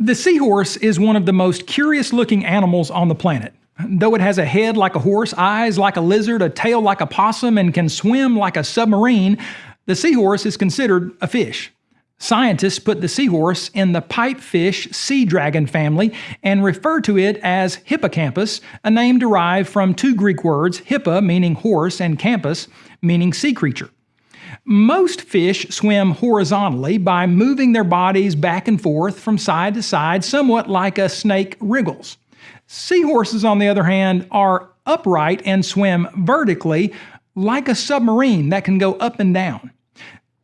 The seahorse is one of the most curious looking animals on the planet. Though it has a head like a horse, eyes like a lizard, a tail like a possum, and can swim like a submarine, the seahorse is considered a fish. Scientists put the seahorse in the pipefish sea dragon family and refer to it as hippocampus, a name derived from two Greek words, hippa meaning horse and campus meaning sea creature. Most fish swim horizontally by moving their bodies back and forth from side to side, somewhat like a snake wriggles. Seahorses, on the other hand, are upright and swim vertically like a submarine that can go up and down.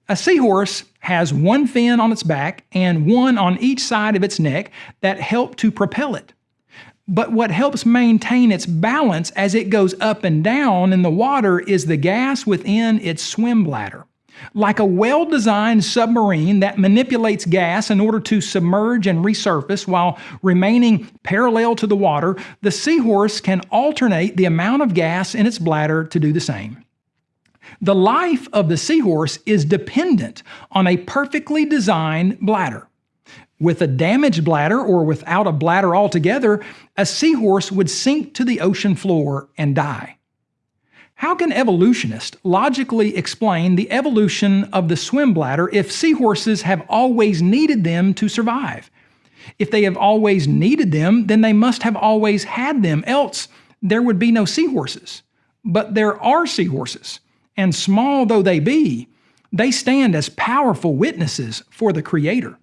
A seahorse has one fin on its back and one on each side of its neck that help to propel it. But what helps maintain its balance as it goes up and down in the water is the gas within its swim bladder. Like a well designed submarine that manipulates gas in order to submerge and resurface while remaining parallel to the water, the seahorse can alternate the amount of gas in its bladder to do the same. The life of the seahorse is dependent on a perfectly designed bladder. With a damaged bladder or without a bladder altogether, a seahorse would sink to the ocean floor and die. How can evolutionists logically explain the evolution of the swim bladder if seahorses have always needed them to survive? If they have always needed them, then they must have always had them, else there would be no seahorses. But there are seahorses, and small though they be, they stand as powerful witnesses for the Creator.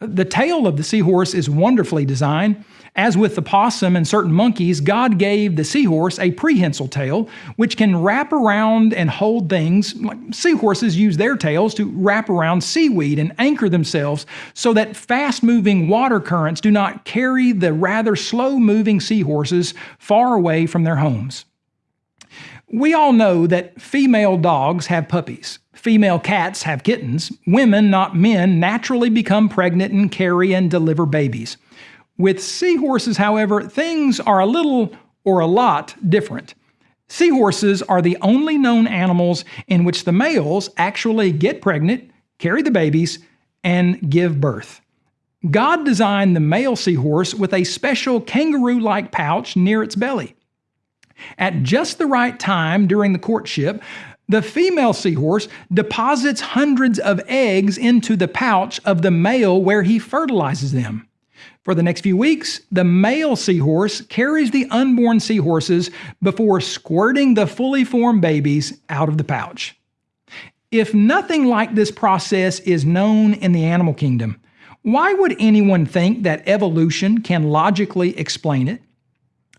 The tail of the seahorse is wonderfully designed. As with the possum and certain monkeys, God gave the seahorse a prehensile tail, which can wrap around and hold things. Seahorses use their tails to wrap around seaweed and anchor themselves so that fast moving water currents do not carry the rather slow moving seahorses far away from their homes. We all know that female dogs have puppies. Female cats have kittens. Women, not men, naturally become pregnant and carry and deliver babies. With seahorses, however, things are a little or a lot different. Seahorses are the only known animals in which the males actually get pregnant, carry the babies, and give birth. God designed the male seahorse with a special kangaroo like pouch near its belly. At just the right time during the courtship, the female seahorse deposits hundreds of eggs into the pouch of the male where he fertilizes them. For the next few weeks, the male seahorse carries the unborn seahorses before squirting the fully formed babies out of the pouch. If nothing like this process is known in the animal kingdom, why would anyone think that evolution can logically explain it?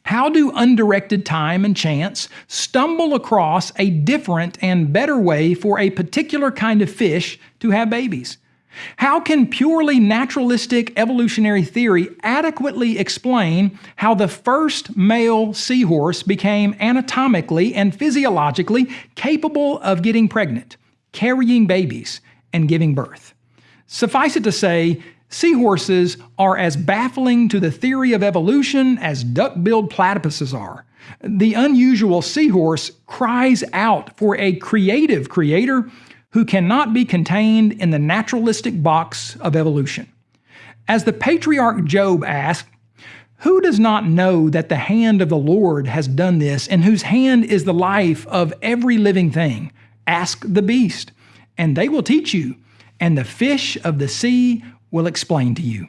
How do undirected time and chance stumble across a different and better way for a particular kind of fish to have babies? How can purely naturalistic evolutionary theory adequately explain how the first male seahorse became anatomically and physiologically capable of getting pregnant, carrying babies, and giving birth? Suffice it to say, Seahorses are as baffling to the theory of evolution as duck-billed platypuses are. The unusual seahorse cries out for a creative creator who cannot be contained in the naturalistic box of evolution. As the patriarch Job asked, Who does not know that the hand of the Lord has done this, and whose hand is the life of every living thing? Ask the beast, and they will teach you, and the fish of the sea will explain to you.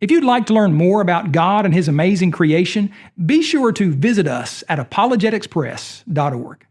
If you'd like to learn more about God and His amazing creation, be sure to visit us at apologeticspress.org.